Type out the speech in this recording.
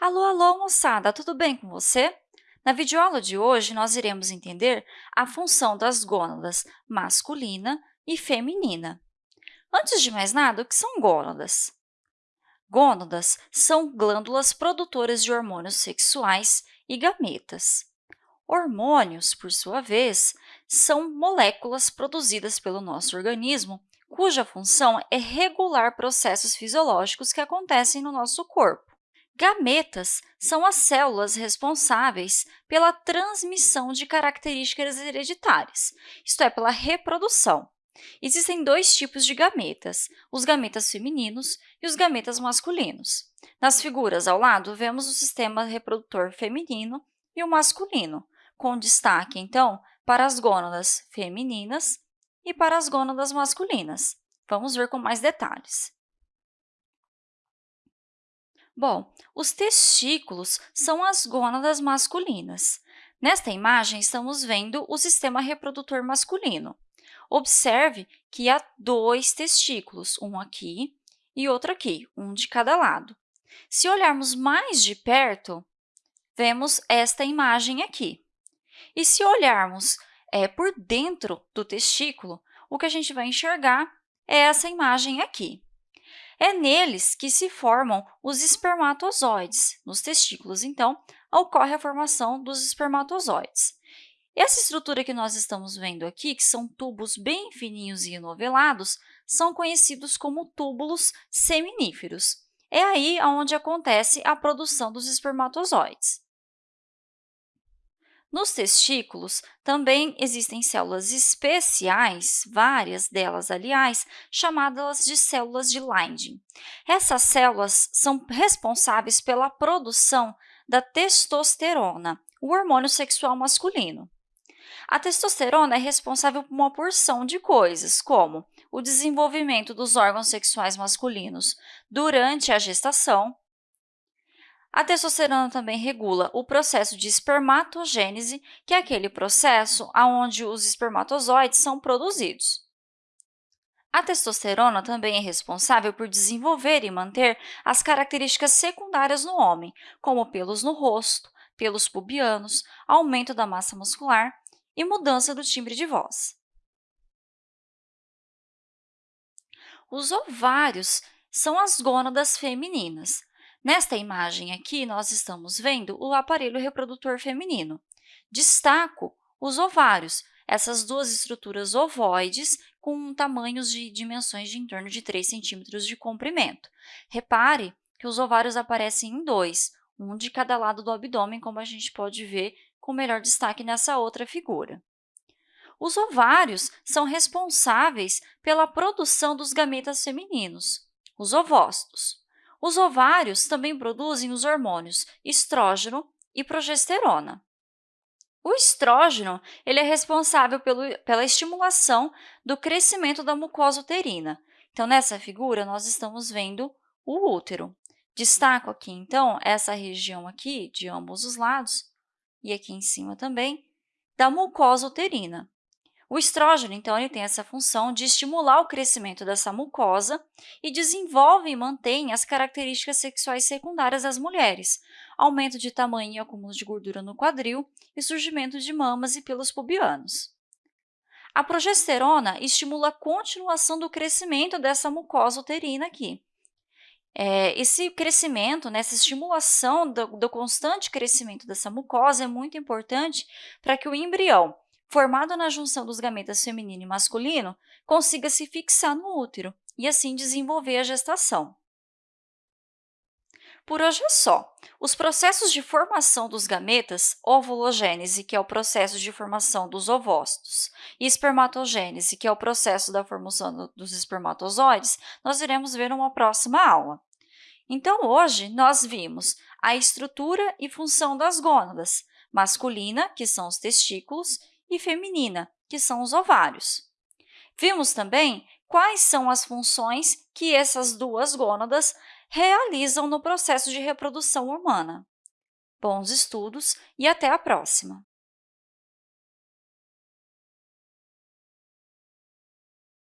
Alô, alô, moçada! Tudo bem com você? Na videoaula de hoje, nós iremos entender a função das gônadas masculina e feminina. Antes de mais nada, o que são gônadas? Gônadas são glândulas produtoras de hormônios sexuais e gametas. Hormônios, por sua vez, são moléculas produzidas pelo nosso organismo cuja função é regular processos fisiológicos que acontecem no nosso corpo. Gametas são as células responsáveis pela transmissão de características hereditárias, isto é, pela reprodução. Existem dois tipos de gametas, os gametas femininos e os gametas masculinos. Nas figuras ao lado, vemos o sistema reprodutor feminino e o masculino, com destaque, então, para as gônadas femininas e para as gônadas masculinas. Vamos ver com mais detalhes. Bom, os testículos são as gônadas masculinas. Nesta imagem, estamos vendo o sistema reprodutor masculino. Observe que há dois testículos, um aqui e outro aqui, um de cada lado. Se olharmos mais de perto, vemos esta imagem aqui. E se olharmos é, por dentro do testículo, o que a gente vai enxergar é essa imagem aqui. É neles que se formam os espermatozoides. Nos testículos, então, ocorre a formação dos espermatozoides. Essa estrutura que nós estamos vendo aqui, que são tubos bem fininhos e enovelados, são conhecidos como túbulos seminíferos. É aí onde acontece a produção dos espermatozoides. Nos testículos, também existem células especiais, várias delas, aliás, chamadas de células de Leydig. Essas células são responsáveis pela produção da testosterona, o hormônio sexual masculino. A testosterona é responsável por uma porção de coisas, como o desenvolvimento dos órgãos sexuais masculinos durante a gestação, a testosterona também regula o processo de espermatogênese, que é aquele processo onde os espermatozoides são produzidos. A testosterona também é responsável por desenvolver e manter as características secundárias no homem, como pelos no rosto, pelos pubianos, aumento da massa muscular e mudança do timbre de voz. Os ovários são as gônadas femininas. Nesta imagem aqui, nós estamos vendo o aparelho reprodutor feminino. Destaco os ovários, essas duas estruturas ovoides com tamanhos de dimensões de em torno de 3 centímetros de comprimento. Repare que os ovários aparecem em dois, um de cada lado do abdômen, como a gente pode ver com melhor destaque nessa outra figura. Os ovários são responsáveis pela produção dos gametas femininos, os ovócitos. Os ovários também produzem os hormônios estrógeno e progesterona. O estrógeno ele é responsável pelo, pela estimulação do crescimento da mucosa uterina. Então, nessa figura, nós estamos vendo o útero. Destaco aqui, então, essa região aqui de ambos os lados, e aqui em cima também, da mucosa uterina. O estrógeno, então, ele tem essa função de estimular o crescimento dessa mucosa e desenvolve e mantém as características sexuais secundárias das mulheres, aumento de tamanho e acúmulo de gordura no quadril e surgimento de mamas e pelos pubianos. A progesterona estimula a continuação do crescimento dessa mucosa uterina aqui. É, esse crescimento, né, essa estimulação do, do constante crescimento dessa mucosa é muito importante para que o embrião formado na junção dos gametas feminino e masculino, consiga se fixar no útero e assim desenvolver a gestação. Por hoje é só. Os processos de formação dos gametas, ovulogênese, que é o processo de formação dos ovócitos, e espermatogênese, que é o processo da formação dos espermatozoides, nós iremos ver numa próxima aula. Então, hoje, nós vimos a estrutura e função das gônadas, masculina, que são os testículos, e feminina, que são os ovários. Vimos também quais são as funções que essas duas gônadas realizam no processo de reprodução humana. Bons estudos e até a próxima!